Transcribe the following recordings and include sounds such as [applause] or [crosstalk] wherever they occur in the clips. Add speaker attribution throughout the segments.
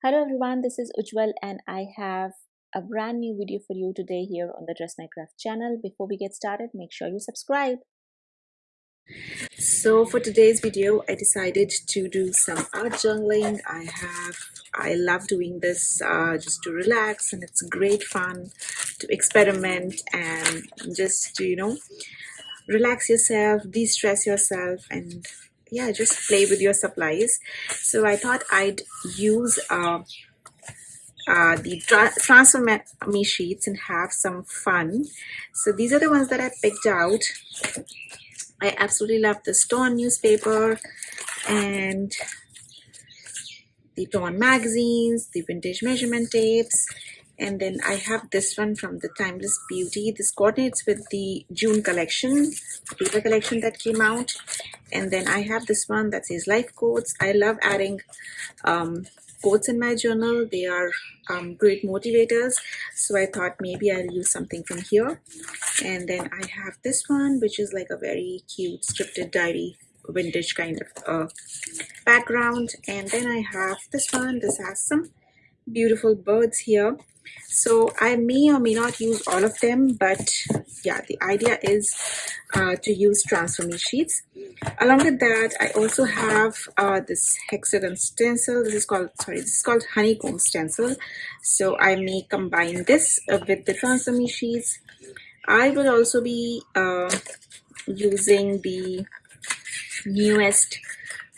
Speaker 1: Hello everyone, this is Ujwal and I have a brand new video for you today here on the Dress My Craft channel. Before we get started, make sure you subscribe. So for today's video, I decided to do some art journaling. I have, I love doing this uh, just to relax and it's great fun to experiment and just to, you know, relax yourself, de-stress yourself and yeah just play with your supplies so I thought I'd use uh, uh, the tra transfer me sheets and have some fun so these are the ones that I picked out I absolutely love the torn newspaper and the torn magazines the vintage measurement tapes and then I have this one from the Timeless Beauty. This coordinates with the June collection, the paper collection that came out. And then I have this one that says life quotes. I love adding um, quotes in my journal. They are um, great motivators. So I thought maybe I'll use something from here. And then I have this one, which is like a very cute scripted diary vintage kind of uh, background. And then I have this one. This has some beautiful birds here so I may or may not use all of them but yeah the idea is uh, to use transfer me sheets. Along with that I also have uh, this hexagon stencil. This is called sorry this is called honeycomb stencil. So I may combine this with the transfer me sheets. I will also be uh, using the newest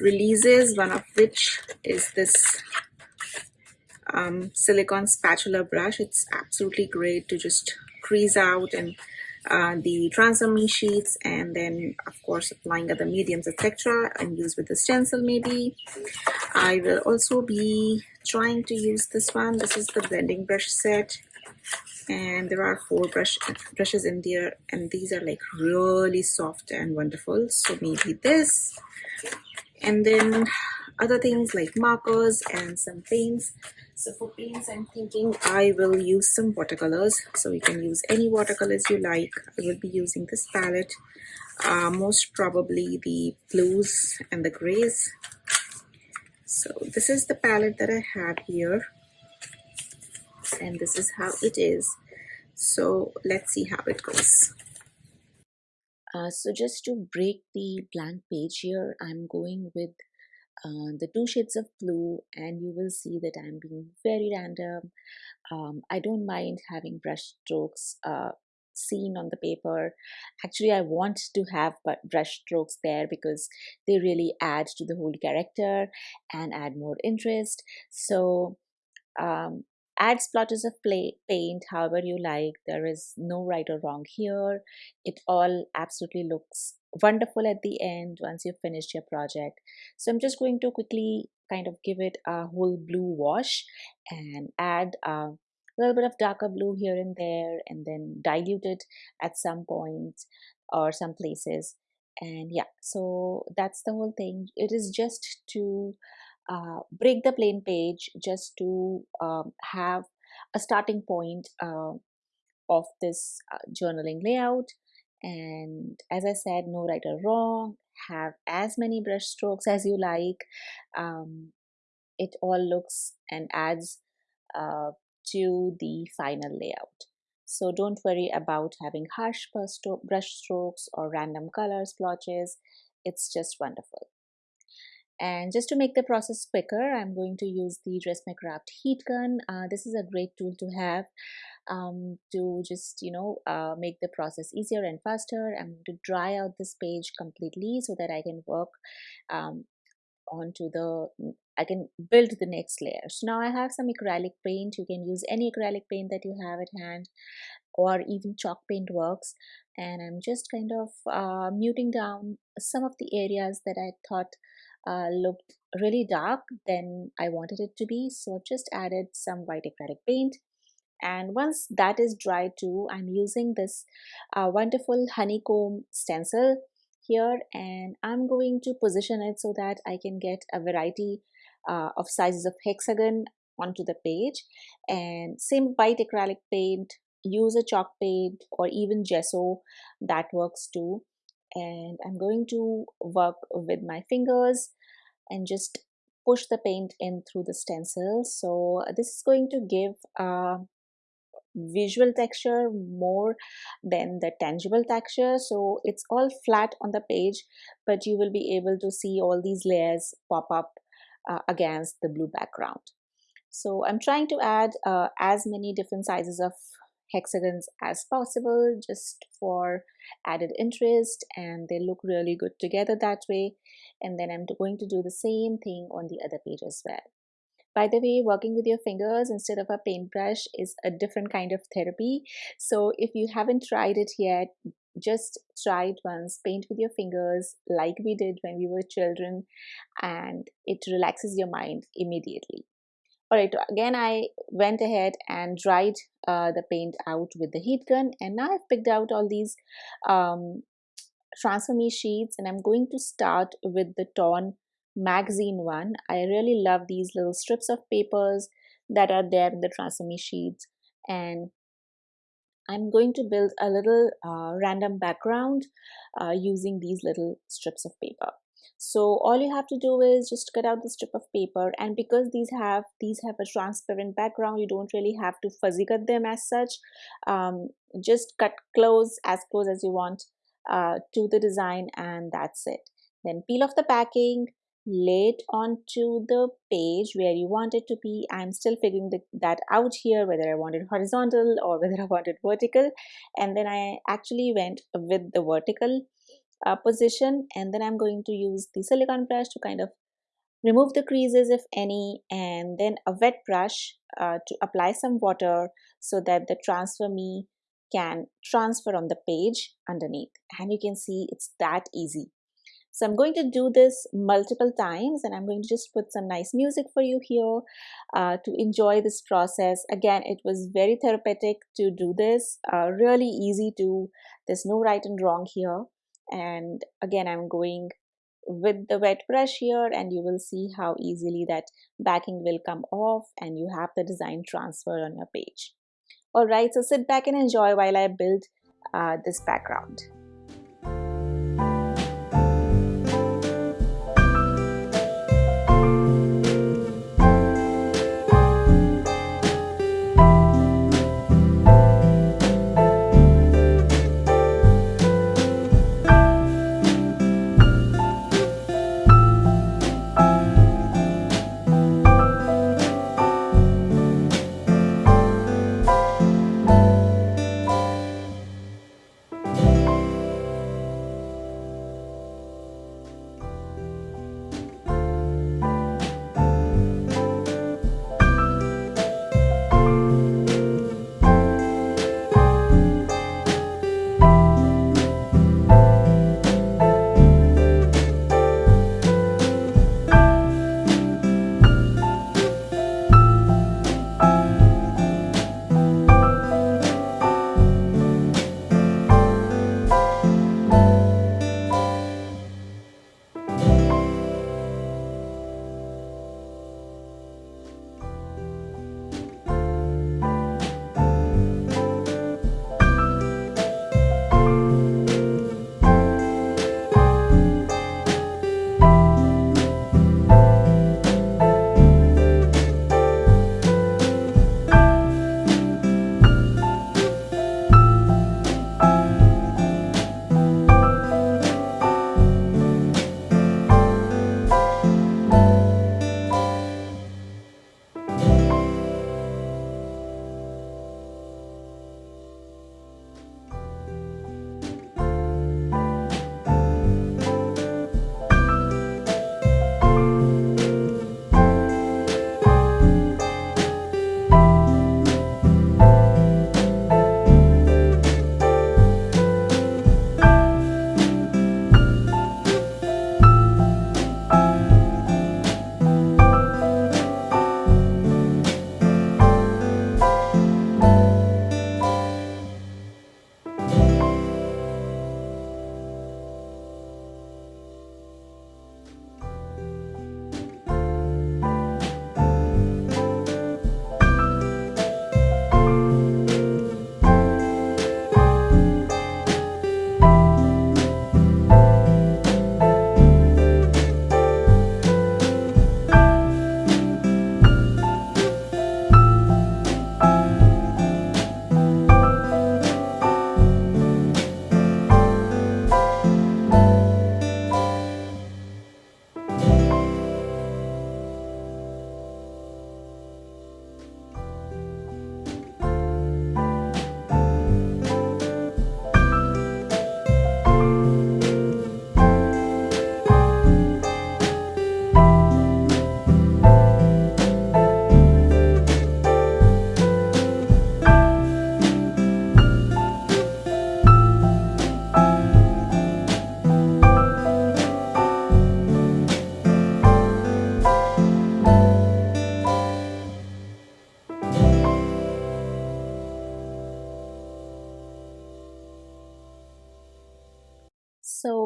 Speaker 1: releases one of which is this um, silicone spatula brush. It's absolutely great to just crease out and uh, the transfer me sheets and then of course applying other mediums etc and use with the stencil maybe. I will also be trying to use this one. This is the blending brush set. And there are four brush brushes in there and these are like really soft and wonderful. So maybe this. And then other things like markers and some paints. So for paints I'm thinking I will use some watercolors. So you can use any watercolors you like. I will be using this palette. Uh, most probably the blues and the grays. So this is the palette that I have here. And this is how it is. So let's see how it goes. Uh, so just to break the blank page here I'm going with uh, the two shades of blue and you will see that I'm being very random. Um, I don't mind having brush strokes uh, seen on the paper. Actually, I want to have brush strokes there because they really add to the whole character and add more interest. So um, add splotches of play, paint however you like. There is no right or wrong here. It all absolutely looks wonderful at the end once you've finished your project. So I'm just going to quickly kind of give it a whole blue wash and add a little bit of darker blue here and there and then dilute it at some point or some places and yeah so that's the whole thing it is just to uh, break the plain page just to um, have a starting point uh, of this uh, journaling layout. And as I said no right or wrong. Have as many brush strokes as you like. Um, it all looks and adds uh, to the final layout. So don't worry about having harsh brush strokes or random color splotches. It's just wonderful and just to make the process quicker i'm going to use the dress craft heat gun uh, this is a great tool to have um, to just you know uh, make the process easier and faster i'm going to dry out this page completely so that i can work um, onto the I can build the next layer. So now I have some acrylic paint. You can use any acrylic paint that you have at hand or even chalk paint works. And I'm just kind of uh, muting down some of the areas that I thought uh, looked really dark than I wanted it to be. So I've just added some white acrylic paint. And once that is dry too, I'm using this uh, wonderful honeycomb stencil here and I'm going to position it so that I can get a variety uh, of sizes of hexagon onto the page and same white acrylic paint use a chalk paint or even gesso that works too and I'm going to work with my fingers and just push the paint in through the stencil. So this is going to give a visual texture more than the tangible texture. So it's all flat on the page but you will be able to see all these layers pop up uh, against the blue background. So I'm trying to add uh, as many different sizes of hexagons as possible just for added interest and they look really good together that way and then I'm going to do the same thing on the other page as well. By the way, working with your fingers instead of a paintbrush is a different kind of therapy. So if you haven't tried it yet, just try it once. Paint with your fingers like we did when we were children and it relaxes your mind immediately. Alright, again I went ahead and dried uh, the paint out with the heat gun and now I've picked out all these um, transfer sheets and I'm going to start with the torn magazine one. I really love these little strips of papers that are there in the transfer me sheets and I'm going to build a little uh, random background uh, using these little strips of paper. So all you have to do is just cut out the strip of paper and because these have these have a transparent background, you don't really have to fuzzy cut them as such. Um, just cut close as close as you want uh, to the design and that's it. Then peel off the packing lay it onto the page where you want it to be. I'm still figuring the, that out here, whether I want it horizontal or [laughs] whether I want it vertical. And then I actually went with the vertical uh, position and then I'm going to use the silicone brush to kind of remove the creases if any and then a wet brush uh, to apply some water so that the transfer me can transfer on the page underneath and you can see it's that easy so I'm going to do this multiple times and I'm going to just put some nice music for you here uh, to enjoy this process. Again, it was very therapeutic to do this, uh, really easy to, there's no right and wrong here. And again, I'm going with the wet brush here and you will see how easily that backing will come off and you have the design transfer on your page. Alright, so sit back and enjoy while I build uh, this background.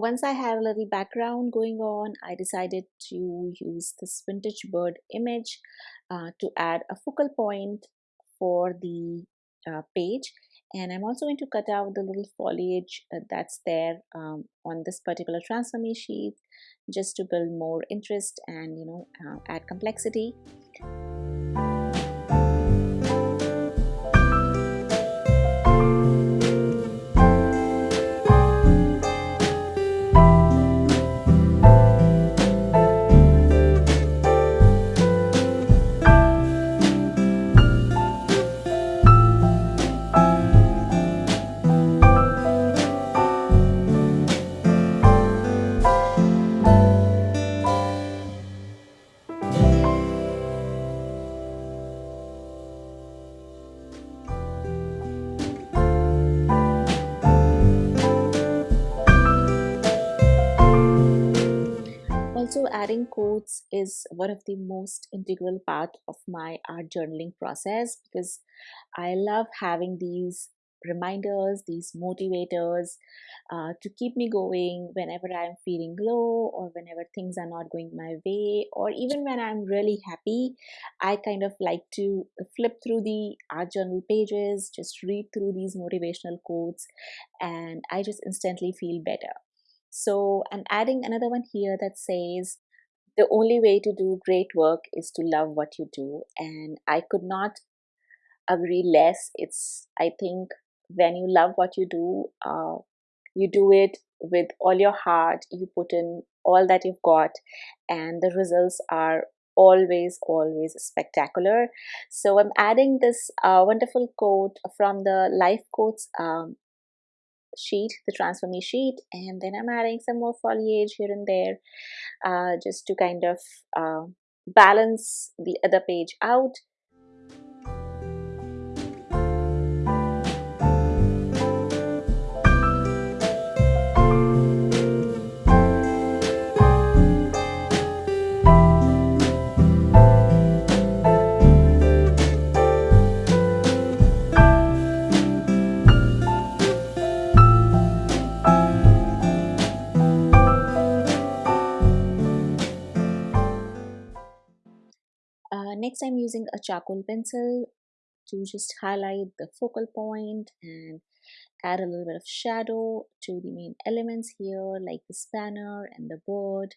Speaker 1: Once I had a little background going on, I decided to use this vintage bird image uh, to add a focal point for the uh, page. And I'm also going to cut out the little foliage uh, that's there um, on this particular transformation sheet just to build more interest and you know uh, add complexity. Adding quotes is one of the most integral part of my art journaling process because I love having these reminders, these motivators uh, to keep me going whenever I'm feeling low or whenever things are not going my way, or even when I'm really happy. I kind of like to flip through the art journal pages, just read through these motivational quotes, and I just instantly feel better. So I'm adding another one here that says, the only way to do great work is to love what you do. And I could not agree less. It's, I think, when you love what you do, uh, you do it with all your heart, you put in all that you've got, and the results are always, always spectacular. So I'm adding this uh, wonderful quote from the Life Quotes um, sheet, the transfer sheet, and then I'm adding some more foliage here and there uh, just to kind of uh, balance the other page out. Next I'm using a charcoal pencil to just highlight the focal point and add a little bit of shadow to the main elements here like the spanner and the bird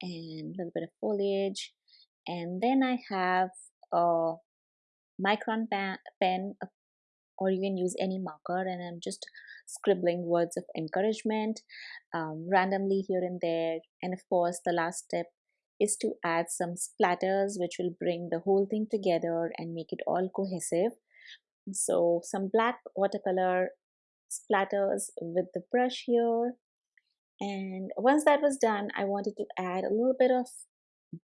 Speaker 1: and a little bit of foliage. And then I have a micron pen or you can use any marker and I'm just scribbling words of encouragement um, randomly here and there. And of course the last step is to add some splatters which will bring the whole thing together and make it all cohesive. So some black watercolor splatters with the brush here. And once that was done, I wanted to add a little bit of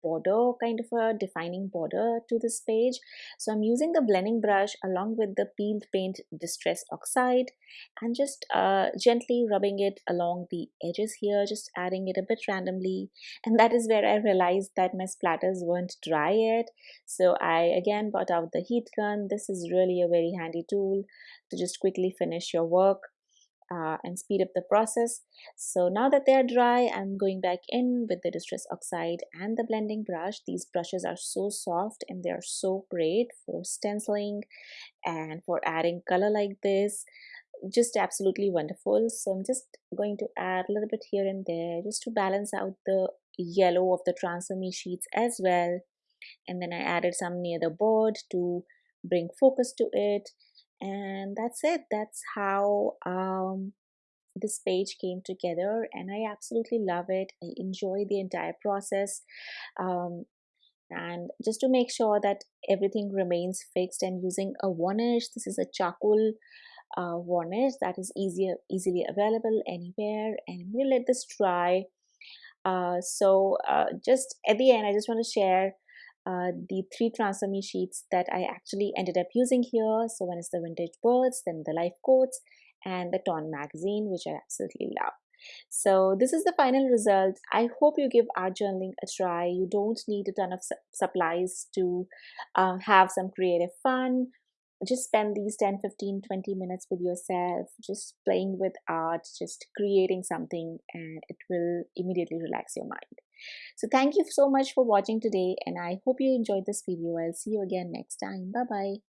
Speaker 1: border kind of a defining border to this page. So i'm using the blending brush along with the peeled paint distress oxide and just uh, gently rubbing it along the edges here just adding it a bit randomly. And that is where i realized that my splatters weren't dry yet. So i again brought out the heat gun. This is really a very handy tool to just quickly finish your work uh, and speed up the process. So now that they are dry, I'm going back in with the Distress Oxide and the blending brush. These brushes are so soft and they are so great for stenciling and for adding color like this. Just absolutely wonderful. So I'm just going to add a little bit here and there just to balance out the yellow of the transfer me sheets as well. And then I added some near the board to bring focus to it and that's it. That's how um, this page came together and i absolutely love it. I enjoy the entire process um, and just to make sure that everything remains fixed i'm using a varnish this is a charcoal uh, varnish that is easier easily available anywhere and we'll let this dry. Uh, so uh, just at the end i just want to share uh, the three transfer me sheets that I actually ended up using here. So one is the vintage birds, then the life quotes, and the Torn magazine, which I absolutely love. So this is the final result. I hope you give art journaling a try. You don't need a ton of su supplies to uh, have some creative fun. just spend these 10 15 20 minutes with yourself just playing with art just creating something and it will immediately relax your mind so thank you so much for watching today and i hope you enjoyed this video. I'll see you again next time. Bye bye